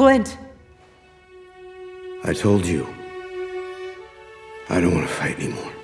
Clint! I told you. I don't want to fight anymore.